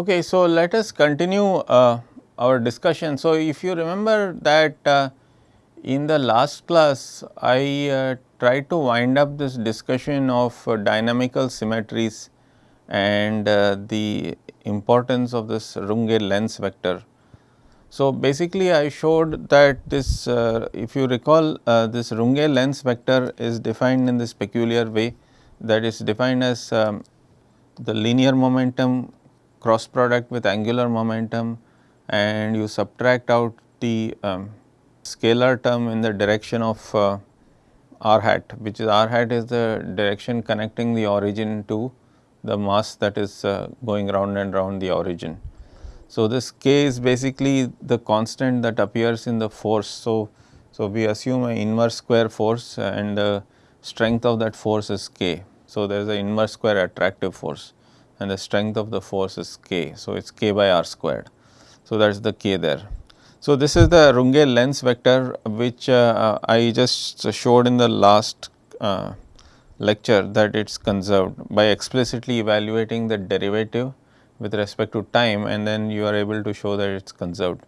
Okay, so let us continue uh, our discussion. So, if you remember that uh, in the last class I uh, tried to wind up this discussion of uh, dynamical symmetries and uh, the importance of this Runge Lenz vector. So, basically I showed that this uh, if you recall this Runge Lenz vector is defined in this peculiar way that is defined as um, the linear momentum cross product with angular momentum and you subtract out the um, scalar term in the direction of uh, r hat which is r hat is the direction connecting the origin to the mass that is uh, going round and round the origin. So, this k is basically the constant that appears in the force. So, so we assume an inverse square force and the strength of that force is k. So, there is an inverse square attractive force and the strength of the force is k. So, it is k by r squared. So, that is the k there. So, this is the Runge Lenz vector which uh, I just showed in the last uh, lecture that it is conserved by explicitly evaluating the derivative with respect to time and then you are able to show that it is conserved.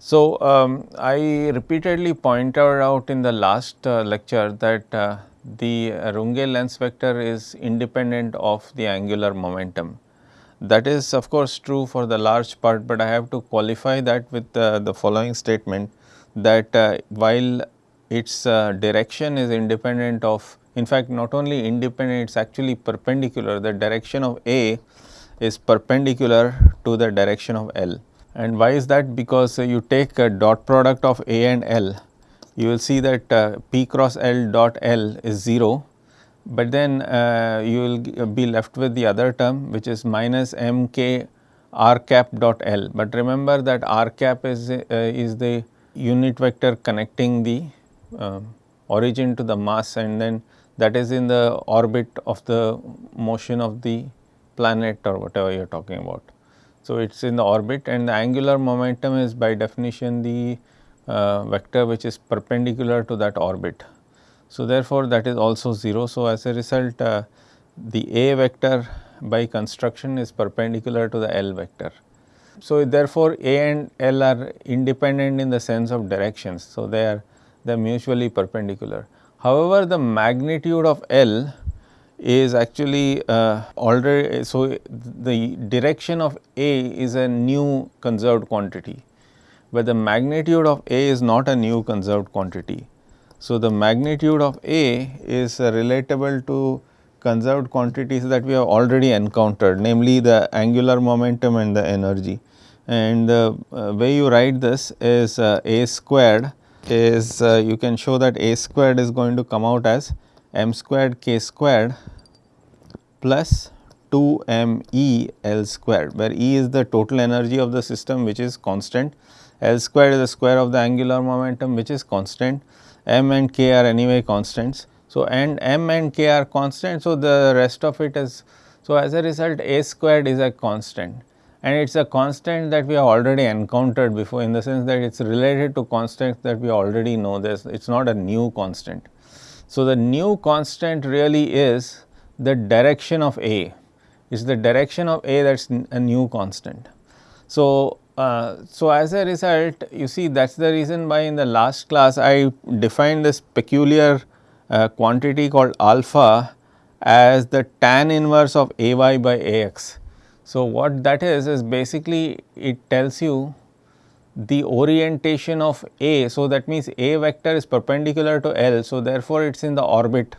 So, um, I repeatedly pointed out in the last uh, lecture that uh, the Runge Lenz vector is independent of the angular momentum. That is of course true for the large part, but I have to qualify that with uh, the following statement that uh, while its uh, direction is independent of in fact not only independent it is actually perpendicular the direction of A is perpendicular to the direction of L. And why is that? Because you take a dot product of A and L, you will see that uh, P cross L dot L is 0, but then uh, you will be left with the other term which is minus M k r cap dot L. But remember that r cap is, uh, is the unit vector connecting the um, origin to the mass and then that is in the orbit of the motion of the planet or whatever you are talking about. So, it is in the orbit and the angular momentum is by definition the uh, vector which is perpendicular to that orbit. So, therefore, that is also 0. So, as a result uh, the A vector by construction is perpendicular to the L vector. So, therefore, A and L are independent in the sense of directions. So, they are they are mutually perpendicular. However, the magnitude of L is actually uh, already so the direction of A is a new conserved quantity, but the magnitude of A is not a new conserved quantity. So, the magnitude of A is uh, relatable to conserved quantities that we have already encountered namely the angular momentum and the energy. And the uh, way you write this is uh, A squared is you can show that A squared is going to come out as m squared k squared plus 2 m E L squared where E is the total energy of the system which is constant, L squared is the square of the angular momentum which is constant, m and k are anyway constants. So, and m and k are constant. So, the rest of it is so as a result a squared is a constant and it is a constant that we have already encountered before in the sense that it is related to constants that we already know this it is not a new constant. So, the new constant really is the direction of A, it is the direction of A that is a new constant. So, uh, so as a result you see that is the reason why in the last class I defined this peculiar uh, quantity called alpha as the tan inverse of A y by A x. So, what that is is basically it tells you the orientation of A. So, that means A vector is perpendicular to L. So, therefore, it is in the orbit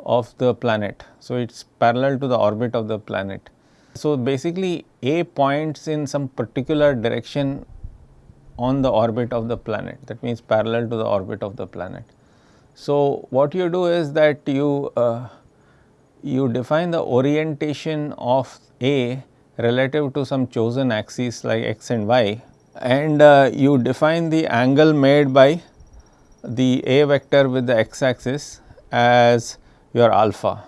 of the planet. So, it is parallel to the orbit of the planet. So, basically A points in some particular direction on the orbit of the planet that means parallel to the orbit of the planet. So, what you do is that you uh, you define the orientation of A relative to some chosen axes like x and y and uh, you define the angle made by the A vector with the x axis as your alpha.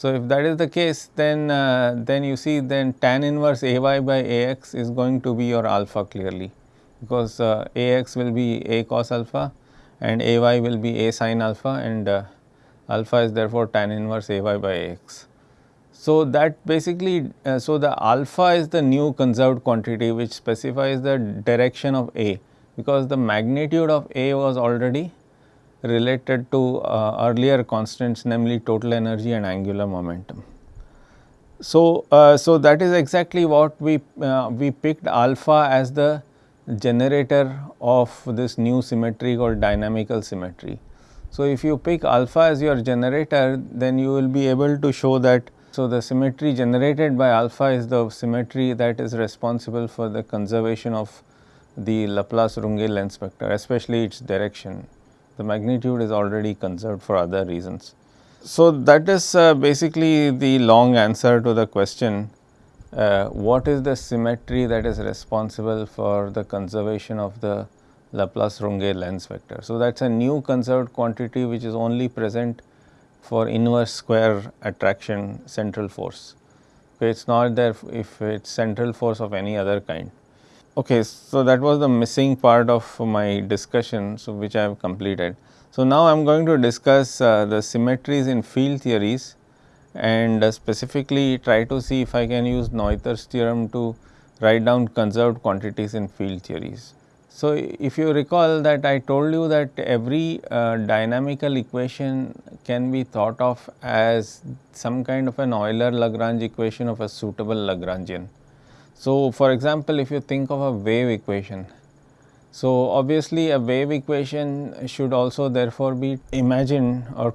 So, if that is the case then uh, then you see then tan inverse A y by A x is going to be your alpha clearly because uh, A x will be A cos alpha and A y will be A sin alpha and uh, alpha is therefore tan inverse A y by A x. So, that basically, uh, so the alpha is the new conserved quantity which specifies the direction of A because the magnitude of A was already related to uh, earlier constants namely total energy and angular momentum. So, uh, so that is exactly what we uh, we picked alpha as the generator of this new symmetry called dynamical symmetry. So, if you pick alpha as your generator then you will be able to show that so the symmetry generated by alpha is the symmetry that is responsible for the conservation of the Laplace Runge Lenz vector especially its direction. The magnitude is already conserved for other reasons. So, that is uh, basically the long answer to the question uh, what is the symmetry that is responsible for the conservation of the Laplace Runge Lenz vector. So, that is a new conserved quantity which is only present for inverse square attraction central force. Okay, it is not there if it is central force of any other kind. Okay, so that was the missing part of my discussion, so which I have completed. So, now I am going to discuss uh, the symmetries in field theories and uh, specifically try to see if I can use Noether's theorem to write down conserved quantities in field theories. So, if you recall that I told you that every uh, dynamical equation can be thought of as some kind of an Euler Lagrange equation of a suitable Lagrangian. So, for example, if you think of a wave equation so, obviously a wave equation should also therefore be imagined or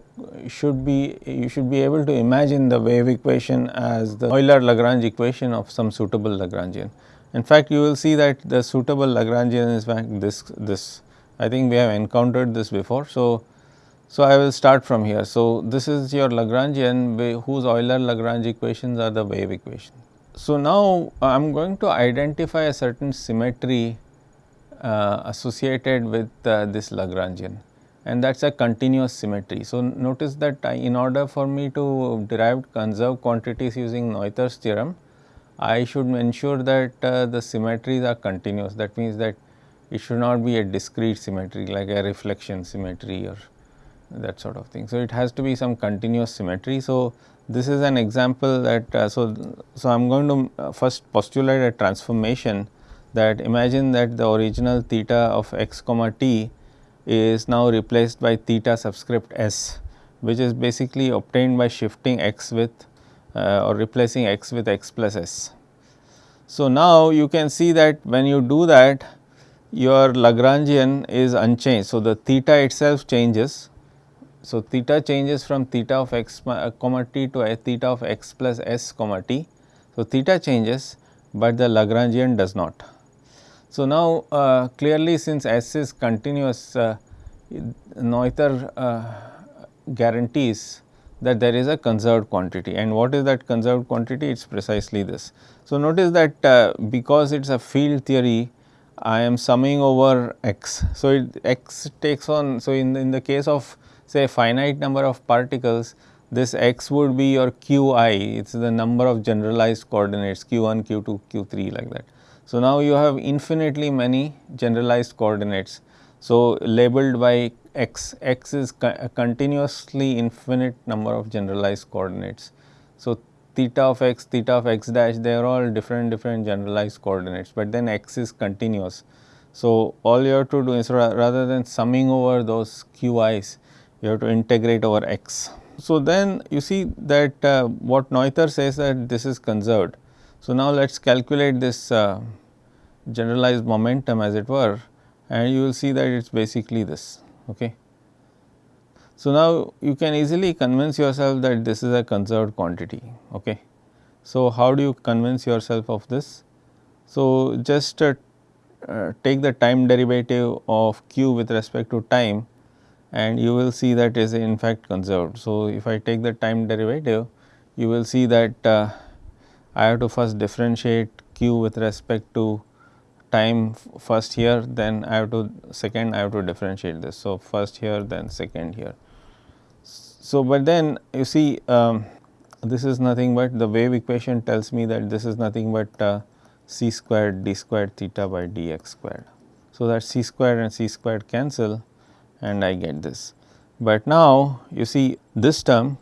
should be you should be able to imagine the wave equation as the Euler Lagrange equation of some suitable Lagrangian. In fact, you will see that the suitable Lagrangian is this this I think we have encountered this before. So, so I will start from here. So, this is your Lagrangian whose Euler Lagrange equations are the wave equation. So, now I am going to identify a certain symmetry uh, associated with uh, this Lagrangian and that is a continuous symmetry. So, notice that I, in order for me to derive conserved quantities using Noether's theorem, I should ensure that uh, the symmetries are continuous that means that it should not be a discrete symmetry like a reflection symmetry or that sort of thing. So, it has to be some continuous symmetry. So, this is an example that uh, so, so I am going to uh, first postulate a transformation that imagine that the original theta of x comma t is now replaced by theta subscript s which is basically obtained by shifting x with uh, or replacing x with x plus s. So, now you can see that when you do that your Lagrangian is unchanged. So, the theta itself changes. So, theta changes from theta of x uh, comma t to theta of x plus s comma t. So, theta changes, but the Lagrangian does not. So, now uh, clearly since S is continuous uh, Noether uh, guarantees that there is a conserved quantity and what is that conserved quantity it is precisely this. So, notice that uh, because it is a field theory I am summing over x. So, it x takes on so in, in the case of say finite number of particles this x would be your qi it is the number of generalized coordinates q1 q2 q3 like that. So, now you have infinitely many generalized coordinates. So, labeled by x, x is a continuously infinite number of generalized coordinates. So, theta of x, theta of x dash they are all different different generalized coordinates, but then x is continuous. So, all you have to do is rather than summing over those qi's, you have to integrate over x. So, then you see that uh, what Noether says that this is conserved. So, now let us calculate this uh, generalized momentum as it were and you will see that it is basically this. Okay. So, now you can easily convince yourself that this is a conserved quantity. Okay. So, how do you convince yourself of this? So, just uh, uh, take the time derivative of q with respect to time and you will see that is in fact conserved. So, if I take the time derivative you will see that uh, I have to first differentiate q with respect to time first here then I have to second I have to differentiate this. So, first here then second here. So, but then you see um, this is nothing but the wave equation tells me that this is nothing but uh, c squared d squared theta by dx squared. So, that c squared and c squared cancel and I get this. But now you see this term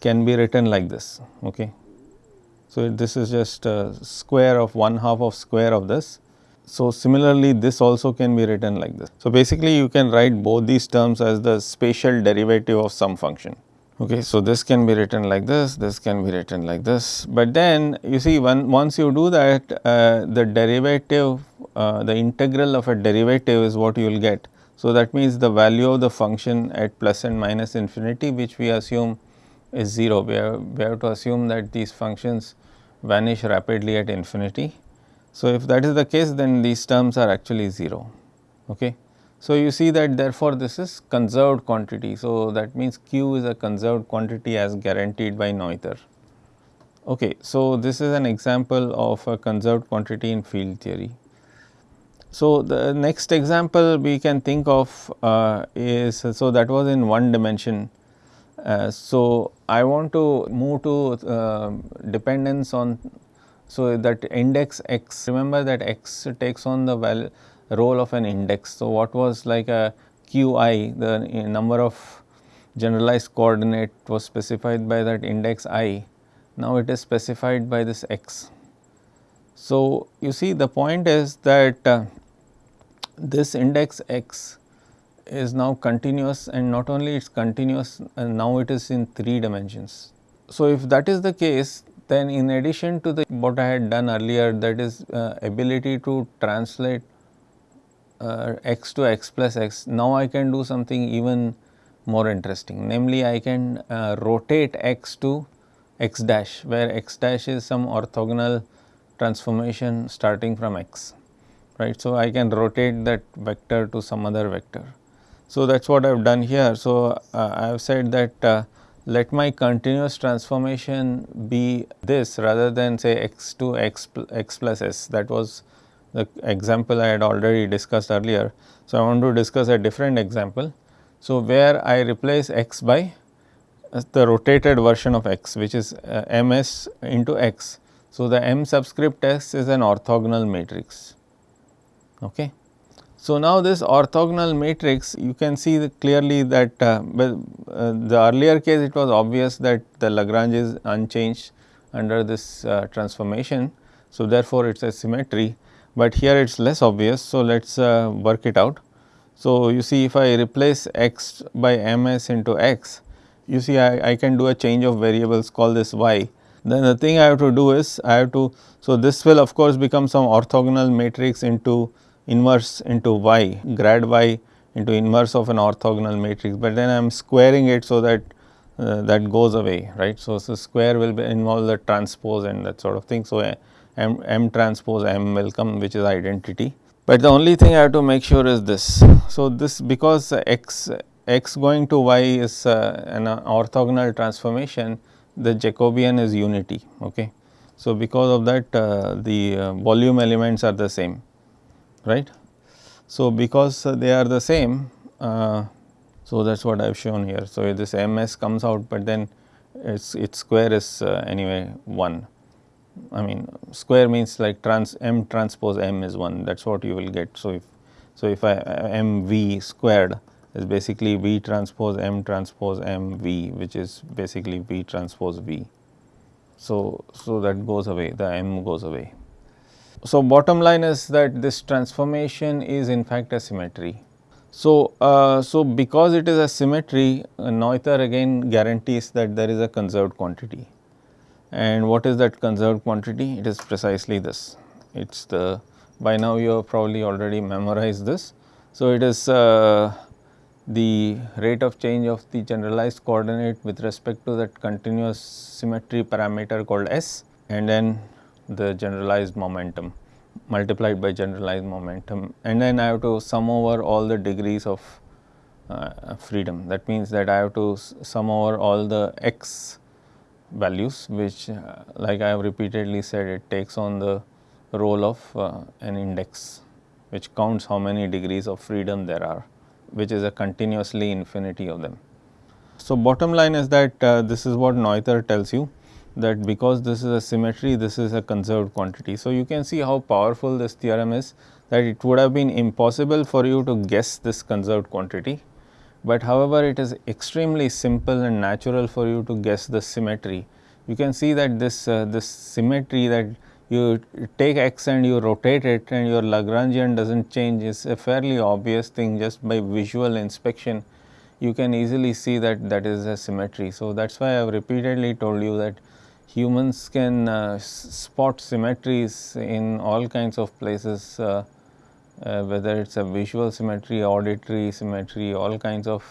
can be written like this. Okay. So, this is just a square of 1 half of square of this. So, similarly this also can be written like this. So, basically you can write both these terms as the spatial derivative of some function. Okay, so this can be written like this, this can be written like this, but then you see when once you do that uh, the derivative, uh, the integral of a derivative is what you will get. So, that means the value of the function at plus and minus infinity which we assume is 0, we have, we have to assume that these functions vanish rapidly at infinity. So, if that is the case then these terms are actually 0. Okay. So, you see that therefore, this is conserved quantity. So, that means q is a conserved quantity as guaranteed by Noether. Okay. So, this is an example of a conserved quantity in field theory. So, the next example we can think of uh, is so that was in one dimension. Uh, so, I want to move to uh, dependence on so that index x remember that x takes on the value role of an index. So, what was like a qi the number of generalized coordinate was specified by that index i, now it is specified by this x. So, you see the point is that uh, this index x is now continuous and not only it is continuous and now it is in 3 dimensions. So, if that is the case then in addition to the what I had done earlier that is uh, ability to translate uh, x to x plus x, now I can do something even more interesting namely I can uh, rotate x to x dash where x dash is some orthogonal transformation starting from x right. So, I can rotate that vector to some other vector. So, that is what I have done here. So, uh, I have said that uh, let my continuous transformation be this rather than say x to x, x plus s that was the example I had already discussed earlier. So, I want to discuss a different example. So, where I replace x by uh, the rotated version of x which is uh, ms into x. So, the m subscript s is an orthogonal matrix. Okay. So, now this orthogonal matrix you can see clearly that uh, uh, the earlier case it was obvious that the Lagrange is unchanged under this uh, transformation. So, therefore, it is a symmetry but here it is less obvious. So, let us uh, work it out. So, you see if I replace x by ms into x, you see I, I can do a change of variables call this y. Then the thing I have to do is I have to, so this will of course become some orthogonal matrix into inverse into y, grad y into inverse of an orthogonal matrix, but then I am squaring it so that uh, that goes away, right. So, so square will involve the transpose and that sort of thing. So, m, m transpose m will come which is identity. But the only thing I have to make sure is this. So, this because x x going to y is uh, an orthogonal transformation the Jacobian is unity. Okay. So, because of that uh, the uh, volume elements are the same right. So, because they are the same uh, so that is what I have shown here. So, this ms comes out, but then its its square is uh, anyway 1. I mean square means like trans m transpose m is 1 that is what you will get. So, if so if I m v squared is basically v transpose m transpose m v which is basically v transpose v. So, so that goes away the m goes away. So, bottom line is that this transformation is in fact a symmetry. So, uh, so because it is a symmetry uh, Noether again guarantees that there is a conserved quantity. And what is that conserved quantity? It is precisely this. It is the by now you have probably already memorized this. So, it is uh, the rate of change of the generalized coordinate with respect to that continuous symmetry parameter called S and then the generalized momentum multiplied by generalized momentum and then I have to sum over all the degrees of uh, freedom. That means that I have to sum over all the x values which uh, like I have repeatedly said it takes on the role of uh, an index which counts how many degrees of freedom there are which is a continuously infinity of them. So, bottom line is that uh, this is what Noether tells you that because this is a symmetry this is a conserved quantity. So, you can see how powerful this theorem is that it would have been impossible for you to guess this conserved quantity but however, it is extremely simple and natural for you to guess the symmetry. You can see that this, uh, this symmetry that you take x and you rotate it and your Lagrangian does not change is a fairly obvious thing just by visual inspection you can easily see that that is a symmetry. So, that is why I have repeatedly told you that humans can uh, spot symmetries in all kinds of places uh, uh, whether it is a visual symmetry, auditory symmetry, all kinds of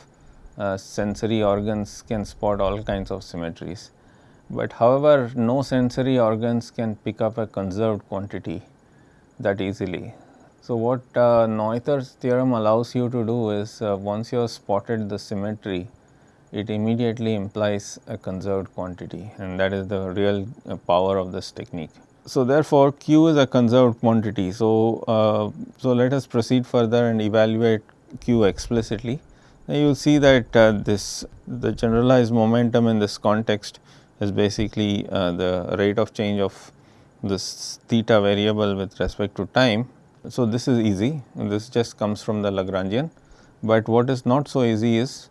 uh, sensory organs can spot all kinds of symmetries. But however, no sensory organs can pick up a conserved quantity that easily. So, what uh, Noether's theorem allows you to do is uh, once you have spotted the symmetry, it immediately implies a conserved quantity and that is the real uh, power of this technique. So, therefore, Q is a conserved quantity. So, uh, so let us proceed further and evaluate Q explicitly. Now, you will see that uh, this the generalized momentum in this context is basically uh, the rate of change of this theta variable with respect to time so, this is easy this just comes from the Lagrangian, but what is not so easy is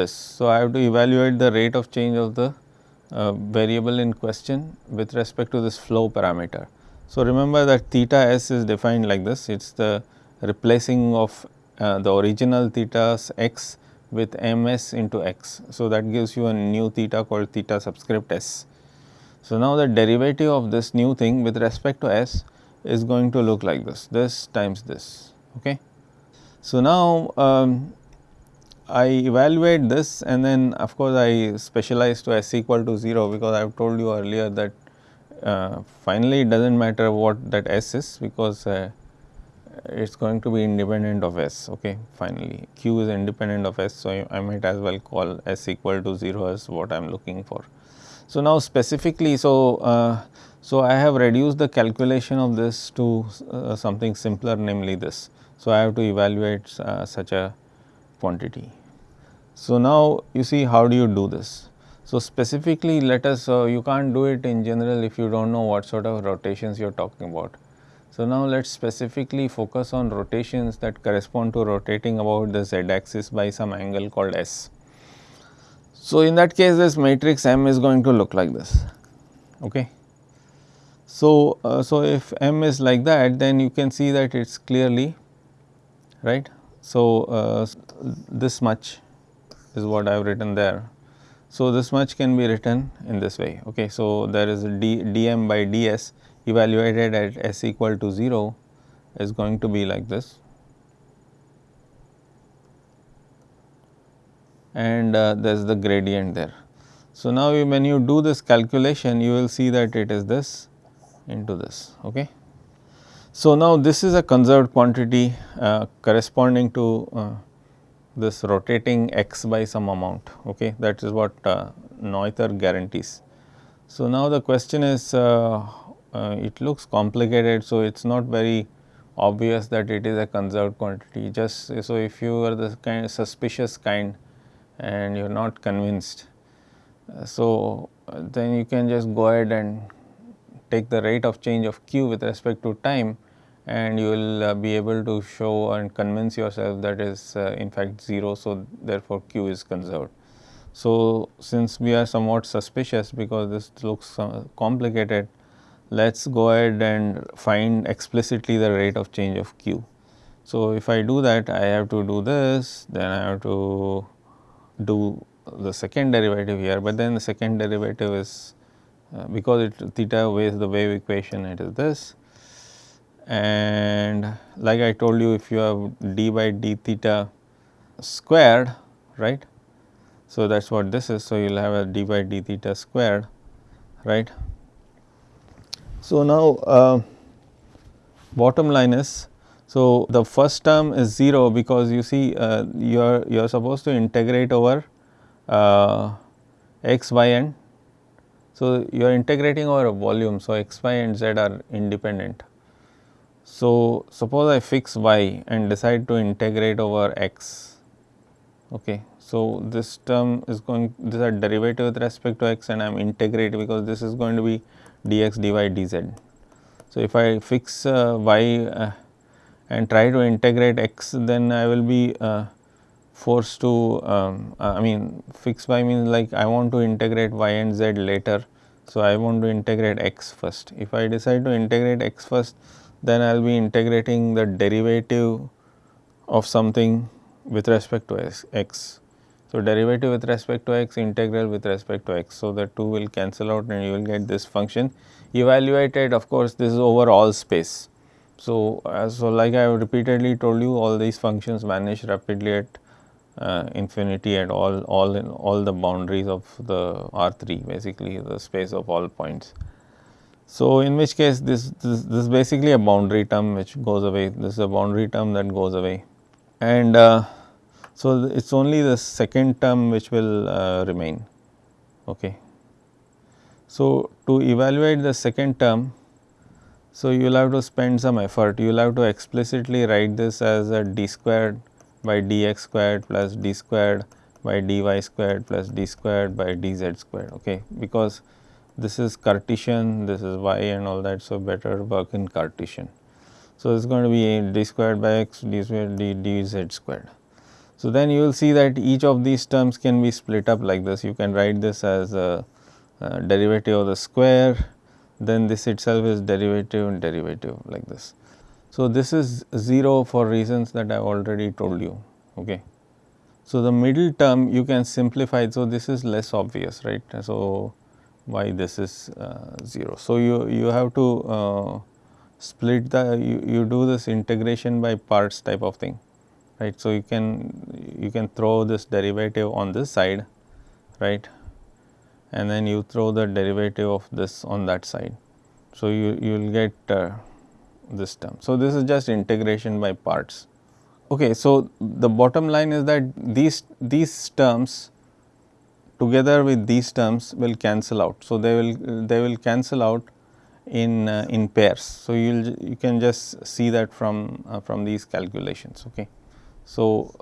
this. So, I have to evaluate the rate of change of the uh, variable in question with respect to this flow parameter. So, remember that theta s is defined like this it is the replacing of uh, the original theta's x with ms into x. So, that gives you a new theta called theta subscript s. So, now the derivative of this new thing with respect to s is going to look like this, this times this. Okay. So, now um, I evaluate this and then of course, I specialize to s equal to 0 because I have told you earlier that uh, finally it does not matter what that s is because uh, it is going to be independent of s okay finally q is independent of s. So, I, might as well call s equal to 0 as what I am looking for. So, now specifically so uh, so, I have reduced the calculation of this to uh, something simpler namely this. So, I have to evaluate uh, such a quantity. So, now you see how do you do this. So, specifically let us uh, you can't do it in general if you do not know what sort of rotations you are talking about. So, now let us specifically focus on rotations that correspond to rotating about the z axis by some angle called s. So, in that case this matrix M is going to look like this. Okay. So, uh, so if m is like that then you can see that it is clearly right. So, uh, this much is what I have written there. So, this much can be written in this way. Okay. So, there is d dm by ds evaluated at s equal to 0 is going to be like this and uh, there is the gradient there. So, now you, when you do this calculation you will see that it is this into this. Okay. So, now this is a conserved quantity uh, corresponding to uh, this rotating x by some amount okay that is what uh, Noether guarantees. So, now the question is uh, uh, it looks complicated. So, it is not very obvious that it is a conserved quantity just so if you are the kind of suspicious kind and you are not convinced. Uh, so, then you can just go ahead and take the rate of change of q with respect to time and you will uh, be able to show and convince yourself that is uh, in fact 0. So, therefore, q is conserved. So, since we are somewhat suspicious because this looks uh, complicated, let us go ahead and find explicitly the rate of change of q. So, if I do that I have to do this then I have to do the second derivative here, but then the second derivative is uh, because it theta obeys the wave equation it is this and like I told you if you have d by d theta squared right. So, that is what this is. So, you will have a d by d theta squared right. So, now uh, bottom line is so the first term is 0 because you see uh, you are you are supposed to integrate over uh, x, y and so, you are integrating over a volume. So, x, y and z are independent. So, suppose I fix y and decide to integrate over x. Okay. So, this term is going this is a derivative with respect to x and I am integrating because this is going to be dx dy dz. So, if I fix uh, y uh, and try to integrate x then I will be uh, forced to um, I mean fix y means like I want to integrate y and z later. So, I want to integrate x first. If I decide to integrate x first then I will be integrating the derivative of something with respect to x. So, derivative with respect to x, integral with respect to x. So, the 2 will cancel out and you will get this function evaluated of course, this is over all space. So, uh, so like I have repeatedly told you all these functions vanish rapidly at uh, infinity at all all in all the boundaries of the R3 basically the space of all points. So, in which case this, this, this is basically a boundary term which goes away. This is a boundary term that goes away. And uh, so, it is only the second term which will uh, remain. Okay. So, to evaluate the second term, so you will have to spend some effort, you will have to explicitly write this as a d squared by dx squared plus d squared by dy squared plus d squared by dz squared, okay, because this is Cartesian, this is y and all that. So, better work in Cartesian. So, it is going to be d squared by x d squared d dz squared. So, then you will see that each of these terms can be split up like this. You can write this as a, a derivative of the square, then this itself is derivative and derivative like this. So, this is 0 for reasons that I have already told you. Okay. So, the middle term you can simplify. So, this is less obvious right. So, why this is uh, 0. So, you, you have to uh, split the you, you do this integration by parts type of thing right. So, you can you can throw this derivative on this side right and then you throw the derivative of this on that side. So, you, you will get uh, this term. So, this is just integration by parts. Okay, so, the bottom line is that these, these terms together with these terms will cancel out. So, they will they will cancel out in uh, in pairs. So, you you can just see that from uh, from these calculations. Okay. So,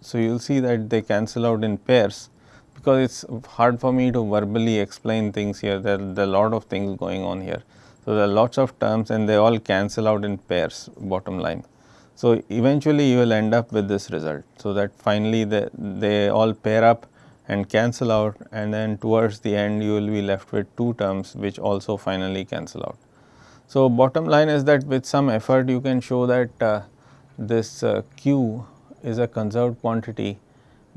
so you will see that they cancel out in pairs because it is hard for me to verbally explain things here there, there are a lot of things going on here. So, there are lots of terms and they all cancel out in pairs bottom line. So, eventually you will end up with this result. So, that finally they, they all pair up and cancel out and then towards the end you will be left with two terms which also finally cancel out. So, bottom line is that with some effort you can show that uh, this uh, q is a conserved quantity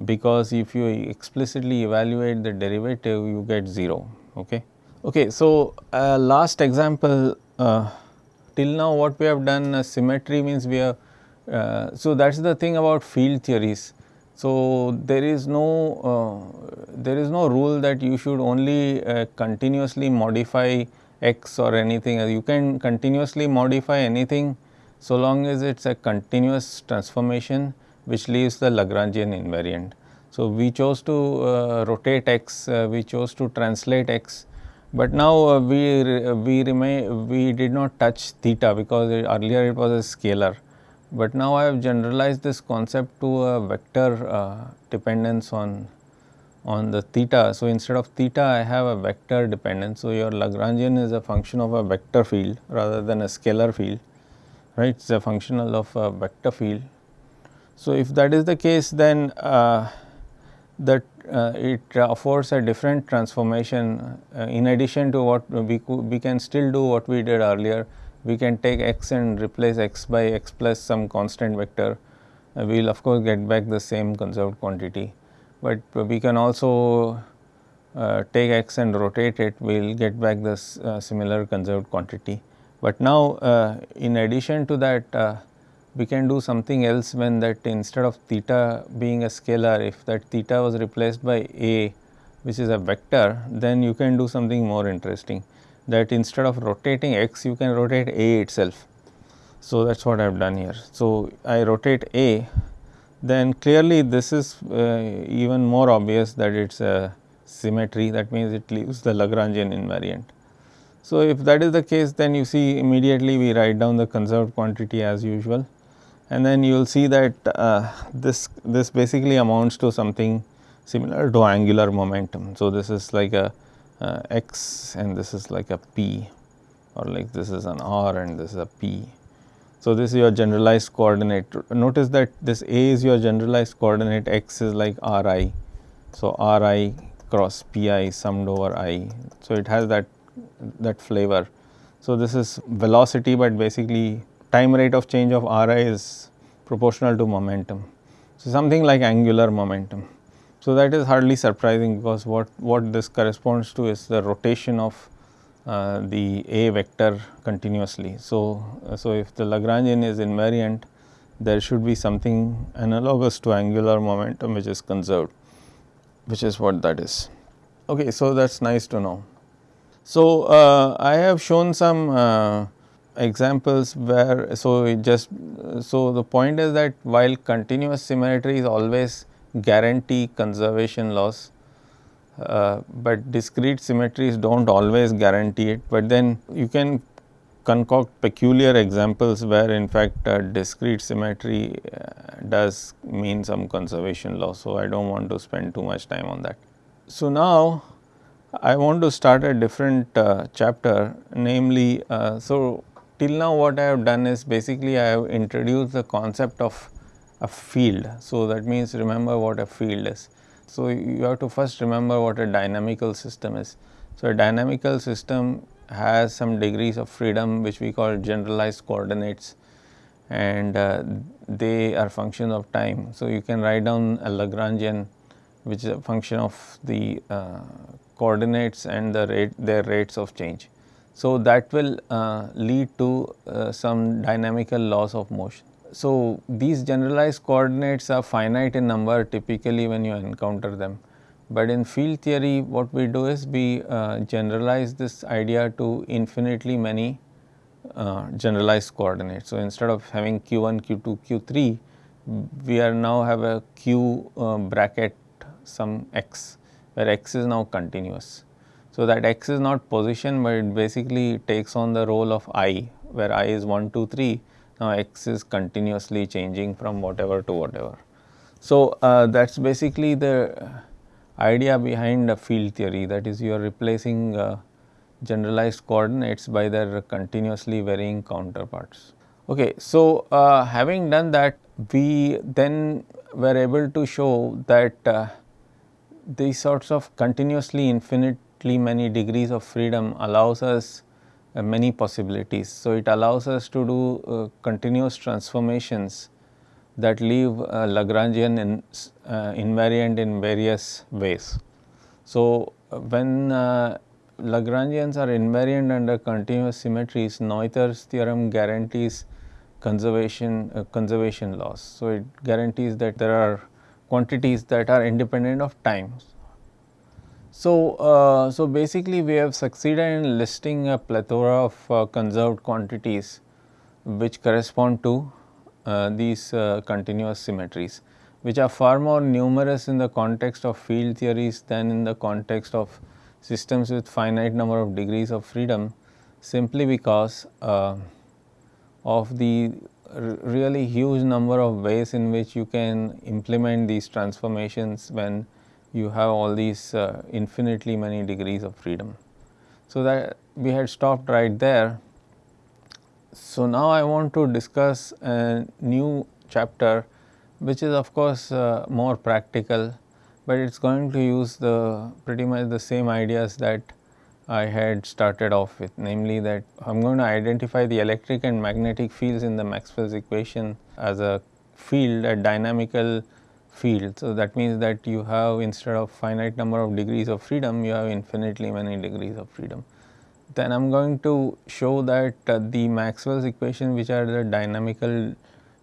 because if you explicitly evaluate the derivative you get 0. Okay. Okay, so, uh, last example uh, till now what we have done uh, symmetry means we have uh, so that is the thing about field theories. So, there is no uh, there is no rule that you should only uh, continuously modify x or anything you can continuously modify anything so long as it is a continuous transformation which leaves the Lagrangian invariant. So, we chose to uh, rotate x, uh, we chose to translate x, but now uh, we we remain we did not touch theta because it, earlier it was a scalar, but now I have generalized this concept to a vector uh, dependence on on the theta. So, instead of theta I have a vector dependence. So, your Lagrangian is a function of a vector field rather than a scalar field right it is a functional of a vector field. So, if that is the case then uh, that uh, it affords a different transformation uh, in addition to what we we can still do what we did earlier we can take x and replace x by x plus some constant vector. Uh, we will of course get back the same conserved quantity, but we can also uh, take x and rotate it. We will get back this uh, similar conserved quantity. But now uh, in addition to that uh, we can do something else when that instead of theta being a scalar if that theta was replaced by a which is a vector then you can do something more interesting that instead of rotating x you can rotate a itself. So, that is what I have done here. So, I rotate a then clearly this is uh, even more obvious that it is a symmetry that means it leaves the Lagrangian invariant. So, if that is the case then you see immediately we write down the conserved quantity as usual and then you will see that uh, this this basically amounts to something similar to angular momentum. So, this is like a uh, x and this is like a p or like this is an r and this is a p. So, this is your generalized coordinate. Notice that this A is your generalized coordinate, x is like r i. So, r i cross p i summed over i. So, it has that that flavor. So, this is velocity, but basically time rate of change of r i is proportional to momentum. So, something like angular momentum. So, that is hardly surprising because what, what this corresponds to is the rotation of uh, the A vector continuously. So, uh, so if the Lagrangian is invariant there should be something analogous to angular momentum which is conserved which is what that is. Okay, so that is nice to know. So, uh, I have shown some uh, examples where so just so the point is that while continuous symmetry is always guarantee conservation laws, uh, but discrete symmetries do not always guarantee it, but then you can concoct peculiar examples where in fact discrete symmetry uh, does mean some conservation law. So, I do not want to spend too much time on that. So, now I want to start a different uh, chapter namely, uh, so till now what I have done is basically I have introduced the concept of a field. So, that means remember what a field is. So, you have to first remember what a dynamical system is. So, a dynamical system has some degrees of freedom which we call generalized coordinates and uh, they are function of time. So, you can write down a Lagrangian which is a function of the uh, coordinates and the rate their rates of change. So, that will uh, lead to uh, some dynamical laws of motion. So, these generalized coordinates are finite in number typically when you encounter them, but in field theory what we do is we uh, generalize this idea to infinitely many uh, generalized coordinates. So, instead of having q1, q2, q3 we are now have a q uh, bracket some x where x is now continuous. So, that x is not position, but it basically takes on the role of i where i is 1, 2, 3 now x is continuously changing from whatever to whatever. So, uh, that is basically the idea behind a field theory that is you are replacing uh, generalized coordinates by their continuously varying counterparts. Okay, so, uh, having done that we then were able to show that uh, these sorts of continuously infinitely many degrees of freedom allows us uh, many possibilities. So, it allows us to do uh, continuous transformations that leave uh, Lagrangian in, uh, invariant in various ways. So, uh, when uh, Lagrangians are invariant under continuous symmetries, Noether's theorem guarantees conservation conservation laws. So, it guarantees that there are quantities that are independent of time. So, uh, so basically we have succeeded in listing a plethora of uh, conserved quantities which correspond to uh, these uh, continuous symmetries which are far more numerous in the context of field theories than in the context of systems with finite number of degrees of freedom simply because uh, of the really huge number of ways in which you can implement these transformations when you have all these uh, infinitely many degrees of freedom. So, that we had stopped right there. So, now I want to discuss a new chapter which is of course uh, more practical, but it is going to use the pretty much the same ideas that I had started off with namely that I am going to identify the electric and magnetic fields in the Maxwell's equation as a field a dynamical field. So, that means that you have instead of finite number of degrees of freedom, you have infinitely many degrees of freedom. Then I am going to show that uh, the Maxwell's equation which are the dynamical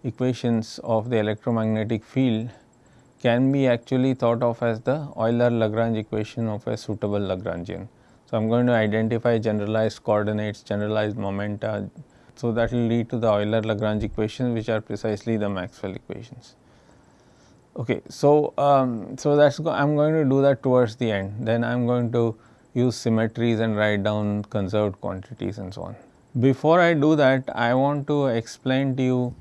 equations of the electromagnetic field can be actually thought of as the Euler-Lagrange equation of a suitable Lagrangian. So, I am going to identify generalized coordinates, generalized momenta. So, that will lead to the Euler-Lagrange equations which are precisely the Maxwell equations. Okay, so um, so that's go I'm going to do that towards the end. Then I'm going to use symmetries and write down conserved quantities and so on. Before I do that, I want to explain to you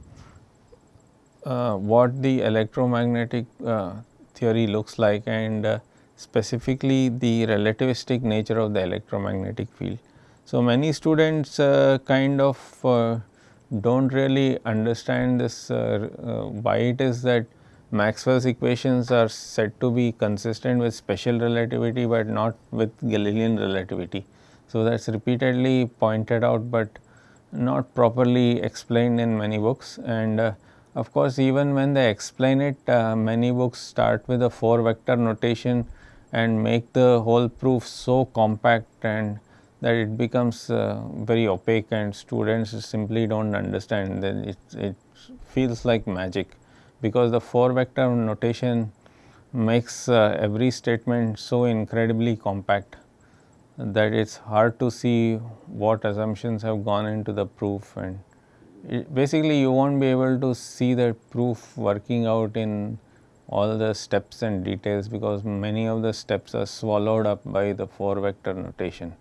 uh, what the electromagnetic uh, theory looks like and uh, specifically the relativistic nature of the electromagnetic field. So, many students uh, kind of uh, do not really understand this uh, why it is that Maxwell's equations are said to be consistent with special relativity, but not with Galilean relativity. So, that is repeatedly pointed out, but not properly explained in many books. And uh, of course, even when they explain it uh, many books start with a 4 vector notation and make the whole proof so compact and that it becomes uh, very opaque and students simply do not understand. Then it, it feels like magic because the 4 vector notation makes uh, every statement so incredibly compact that it is hard to see what assumptions have gone into the proof and it, basically you will not be able to see the proof working out in all the steps and details because many of the steps are swallowed up by the 4 vector notation.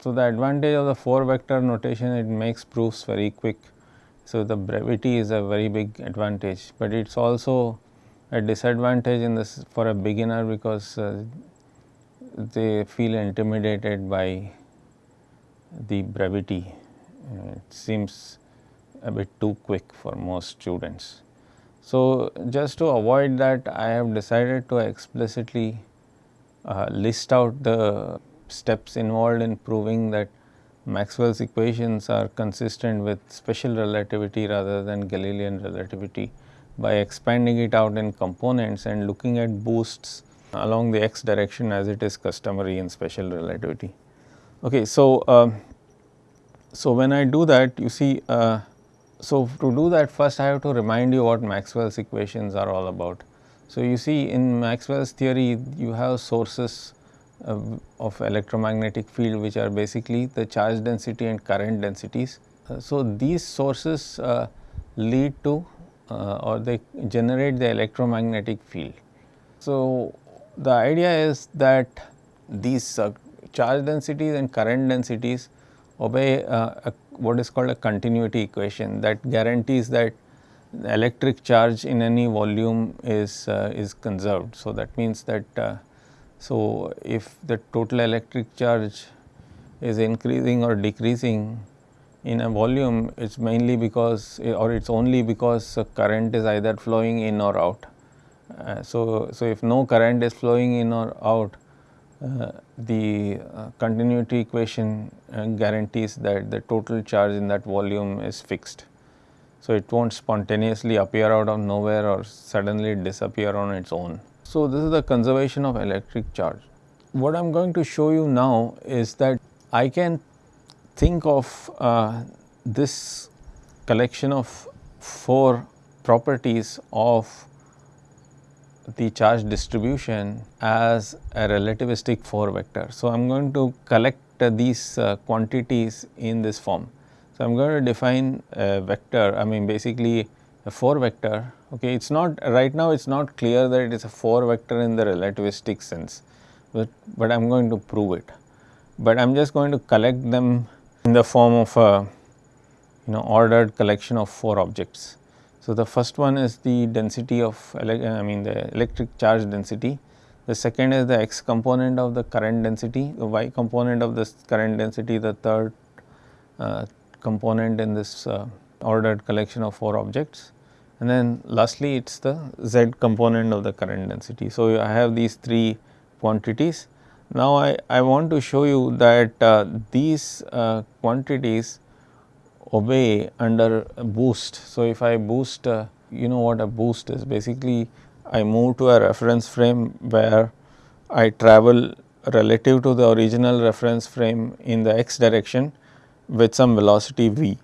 So, the advantage of the 4 vector notation it makes proofs very quick. So, the brevity is a very big advantage, but it is also a disadvantage in this for a beginner because uh, they feel intimidated by the brevity. Uh, it seems a bit too quick for most students. So, just to avoid that I have decided to explicitly uh, list out the steps involved in proving that Maxwell's equations are consistent with special relativity rather than Galilean relativity by expanding it out in components and looking at boosts along the x direction as it is customary in special relativity. Okay, so, um, so when I do that you see uh, so, to do that first I have to remind you what Maxwell's equations are all about. So, you see in Maxwell's theory you have sources of, electromagnetic field which are basically the charge density and current densities. Uh, so, these sources uh, lead to uh, or they generate the electromagnetic field. So, the idea is that these charge densities and current densities obey a what is called a continuity equation that guarantees that the electric charge in any volume is uh, is conserved. So, that means that uh, so if the total electric charge is increasing or decreasing in a volume it is mainly because or it is only because current is either flowing in or out. Uh, so, so if no current is flowing in or out uh, the uh, continuity equation uh, guarantees that the total charge in that volume is fixed. So, it will not spontaneously appear out of nowhere or suddenly disappear on its own. So, this is the conservation of electric charge. What I am going to show you now is that I can think of uh, this collection of 4 properties of the charge distribution as a relativistic 4 vector. So, I am going to collect uh, these uh, quantities in this form. So, I am going to define a vector I mean basically a 4 vector okay it is not right now it is not clear that it is a 4 vector in the relativistic sense but, but I am going to prove it. But I am just going to collect them in the form of a you know ordered collection of 4 objects. So, the first one is the density of I mean the electric charge density, the second is the x component of the current density, the y component of this current density, the third uh, component in this uh, ordered collection of 4 objects and then lastly it is the z component of the current density. So, I have these 3 quantities. Now, I, I want to show you that uh, these uh, quantities obey under boost. So, if I boost uh, you know what a boost is basically I move to a reference frame where I travel relative to the original reference frame in the x direction with some velocity v.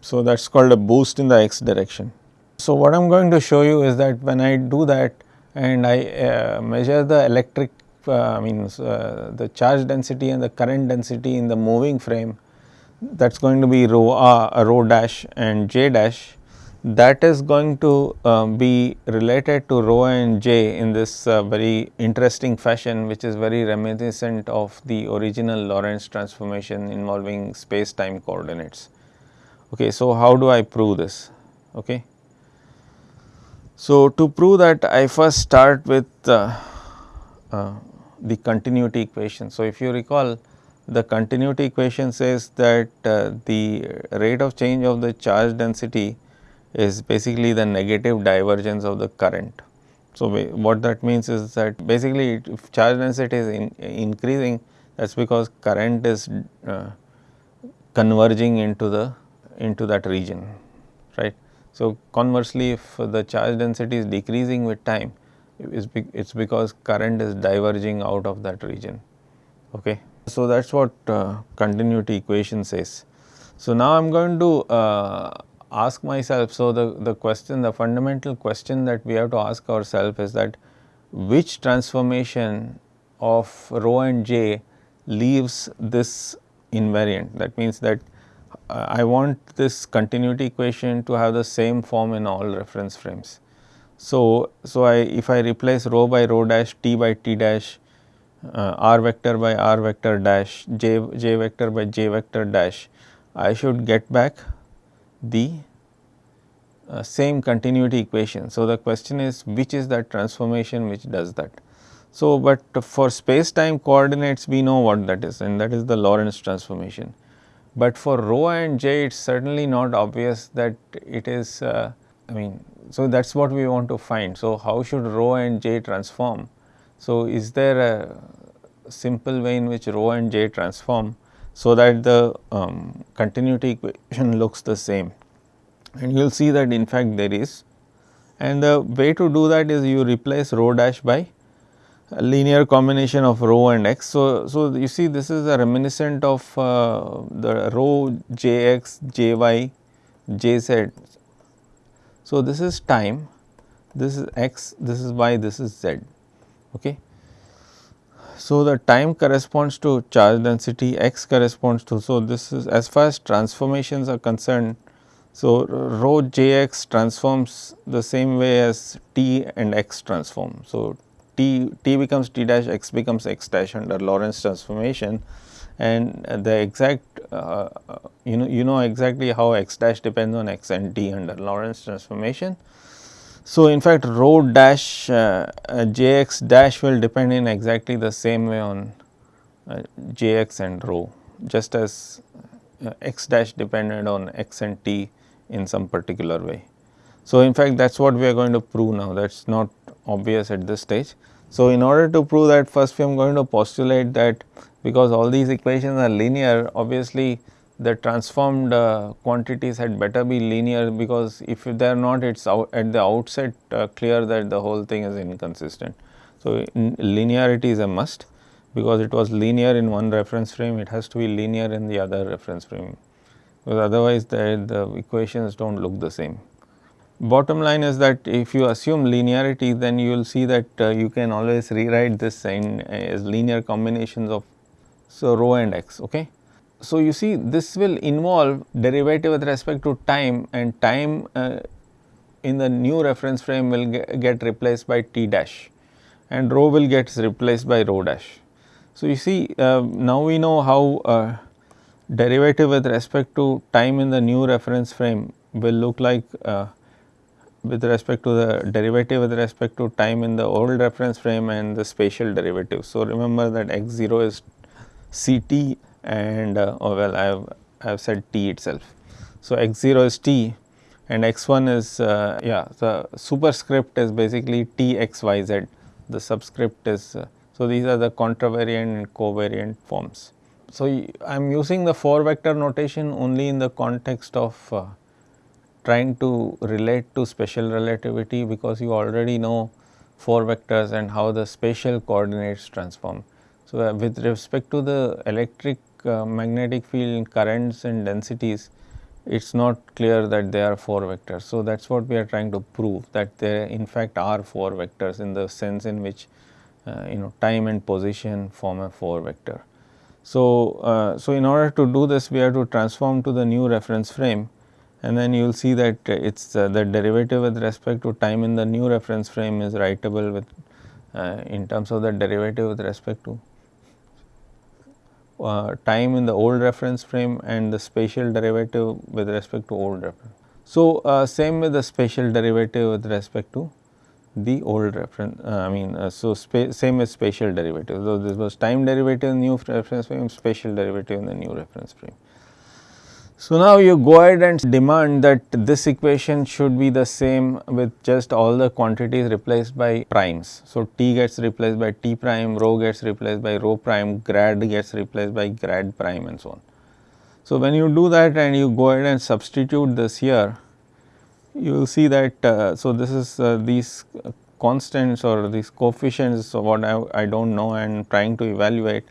So, that is called a boost in the x direction. So, what I am going to show you is that when I do that and I uh, measure the electric uh, I mean uh, the charge density and the current density in the moving frame that is going to be rho r, rho dash and j dash that is going to uh, be related to rho and j in this uh, very interesting fashion which is very reminiscent of the original Lorentz transformation involving space time coordinates. Okay, so, how do I prove this? Okay. So, to prove that I first start with uh, uh the continuity equation. So, if you recall the continuity equation says that uh, the rate of change of the charge density is basically the negative divergence of the current. So, what that means is that basically if charge density is in, increasing that is because current is uh, converging into the into that region right. So, conversely if the charge density is decreasing with time it is be, because current is diverging out of that region okay. So, that is what uh, continuity equation says. So, now I am going to uh, ask myself, so the, the question, the fundamental question that we have to ask ourselves is that which transformation of rho and j leaves this invariant. That means that I want this continuity equation to have the same form in all reference frames. So, so I if I replace rho by rho dash, t by t dash, uh, r vector by r vector dash, j, j vector by j vector dash, I should get back the uh, same continuity equation. So, the question is which is that transformation which does that. So, but for space time coordinates we know what that is and that is the Lorentz transformation. But for rho and j it is certainly not obvious that it is uh, I mean so that is what we want to find. So, how should rho and j transform? So, is there a simple way in which rho and j transform so that the um, continuity equation looks the same and you will see that in fact there is and the way to do that is you replace rho dash by linear combination of rho and x. So, so you see this is a reminiscent of uh, the rho jx, jy, jz. So, this is time, this is x, this is y, this is z. Okay. So, the time corresponds to charge density, x corresponds to, so this is as far as transformations are concerned. So, rho jx transforms the same way as t and x transform. So, t, becomes t dash, x becomes x dash under Lorentz transformation and the exact uh, you know you know exactly how x dash depends on x and t under Lorentz transformation. So, in fact, rho dash uh, uh, Jx dash will depend in exactly the same way on uh, Jx and rho just as uh, x dash depended on x and t in some particular way. So, in fact, that is what we are going to prove now that is not obvious at this stage. So, in order to prove that first we are going to postulate that because all these equations are linear obviously the transformed uh, quantities had better be linear because if they are not it is at the outset uh, clear that the whole thing is inconsistent. So, in linearity is a must because it was linear in one reference frame it has to be linear in the other reference frame because otherwise the, the equations do not look the same. Bottom line is that if you assume linearity then you will see that uh, you can always rewrite this in as linear combinations of so rho and x okay. So, you see this will involve derivative with respect to time and time uh, in the new reference frame will get, replaced by t dash and rho will get replaced by rho dash. So, you see uh, now we know how uh, derivative with respect to time in the new reference frame will look like uh, with respect to the derivative with respect to time in the old reference frame and the spatial derivative. So, remember that x 0 is c t and uh, oh well I have, I have said t itself. So, x 0 is t and x 1 is uh, yeah the superscript is basically t x y z the subscript is uh, so these are the contravariant and covariant forms. So, I am using the 4 vector notation only in the context of uh, trying to relate to special relativity because you already know 4 vectors and how the spatial coordinates transform. So, uh, with respect to the electric uh, magnetic field currents and densities, it is not clear that they are 4 vectors. So, that is what we are trying to prove that there in fact are 4 vectors in the sense in which uh, you know time and position form a 4 vector. So, uh, so in order to do this we have to transform to the new reference frame and then you will see that it is uh, the derivative with respect to time in the new reference frame is writable with uh, in terms of the derivative with respect to uh, time in the old reference frame and the spatial derivative with respect to old reference. So, uh, same with the spatial derivative with respect to the old reference uh, I mean uh, so same as spatial derivative. So, this was time derivative in new reference frame spatial derivative in the new reference frame. So, now you go ahead and demand that this equation should be the same with just all the quantities replaced by primes. So, t gets replaced by t prime, rho gets replaced by rho prime, grad gets replaced by grad prime and so on. So, when you do that and you go ahead and substitute this here, you will see that, uh, so this is uh, these constants or these coefficients what I, I do not know and trying to evaluate.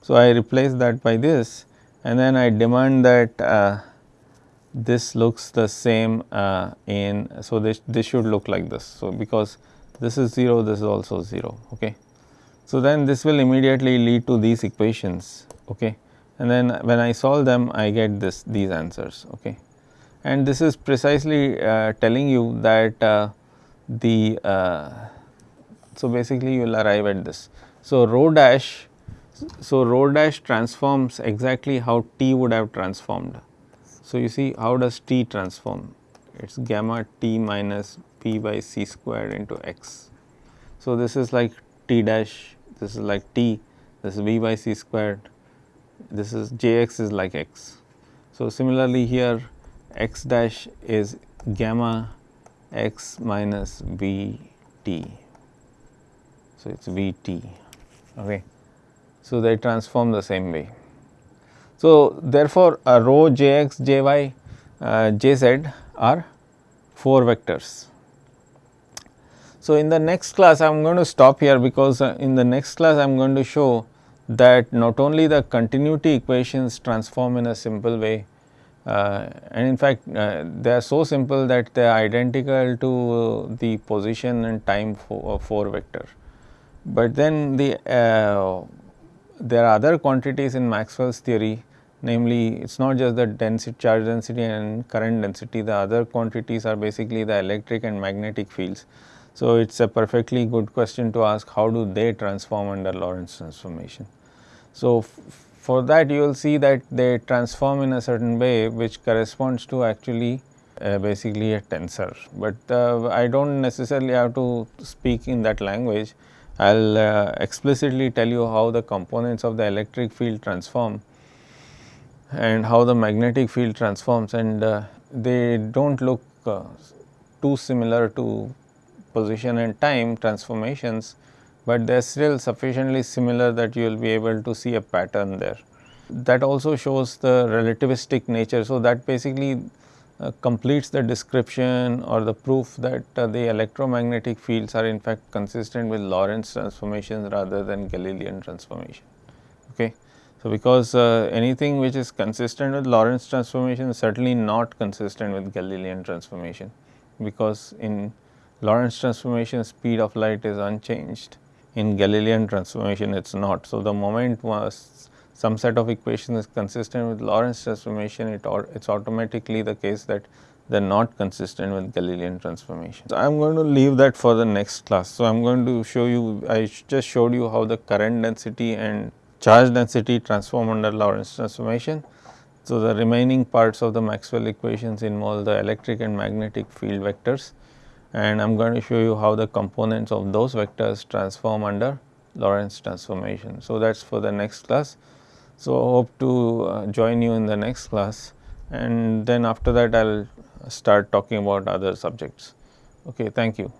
So, I replace that by this and then I demand that uh, this looks the same uh, in, so this, this should look like this. So, because this is 0, this is also 0. Okay. So, then this will immediately lead to these equations. Okay. And then when I solve them, I get this these answers. Okay and this is precisely uh, telling you that uh, the uh, so basically you will arrive at this. So, rho dash so rho dash transforms exactly how t would have transformed. So, you see how does t transform it is gamma t minus p by c squared into x. So, this is like t dash this is like t this is v by c squared this is jx is like x. So, similarly here x dash is gamma x minus v t. So, it is v t. Okay. So, they transform the same way. So, therefore, uh, rho j x j y uh, j z are 4 vectors. So, in the next class I am going to stop here because uh, in the next class I am going to show that not only the continuity equations transform in a simple way, uh, and in fact, uh, they are so simple that they are identical to the position and time for, uh, 4 vector. But then the uh, there are other quantities in Maxwell's theory namely it is not just the density charge density and current density the other quantities are basically the electric and magnetic fields. So, it is a perfectly good question to ask how do they transform under Lorentz transformation. So, for that you will see that they transform in a certain way which corresponds to actually uh, basically a tensor, but uh, I do not necessarily have to speak in that language. I will uh, explicitly tell you how the components of the electric field transform and how the magnetic field transforms and uh, they do not look uh, too similar to position and time transformations but they are still sufficiently similar that you will be able to see a pattern there. That also shows the relativistic nature. So, that basically uh, completes the description or the proof that uh, the electromagnetic fields are in fact consistent with Lorentz transformations rather than Galilean transformation. Okay. So, because uh, anything which is consistent with Lorentz transformation is certainly not consistent with Galilean transformation, because in Lorentz transformation speed of light is unchanged in Galilean transformation it is not. So, the moment was some set of equations is consistent with Lorentz transformation it is automatically the case that they are not consistent with Galilean transformation. So, I am going to leave that for the next class. So, I am going to show you I just showed you how the current density and charge density transform under Lorentz transformation. So, the remaining parts of the Maxwell equations involve the electric and magnetic field vectors and I am going to show you how the components of those vectors transform under Lorentz transformation. So, that is for the next class. So, hope to uh, join you in the next class and then after that I will start talking about other subjects. Okay, thank you.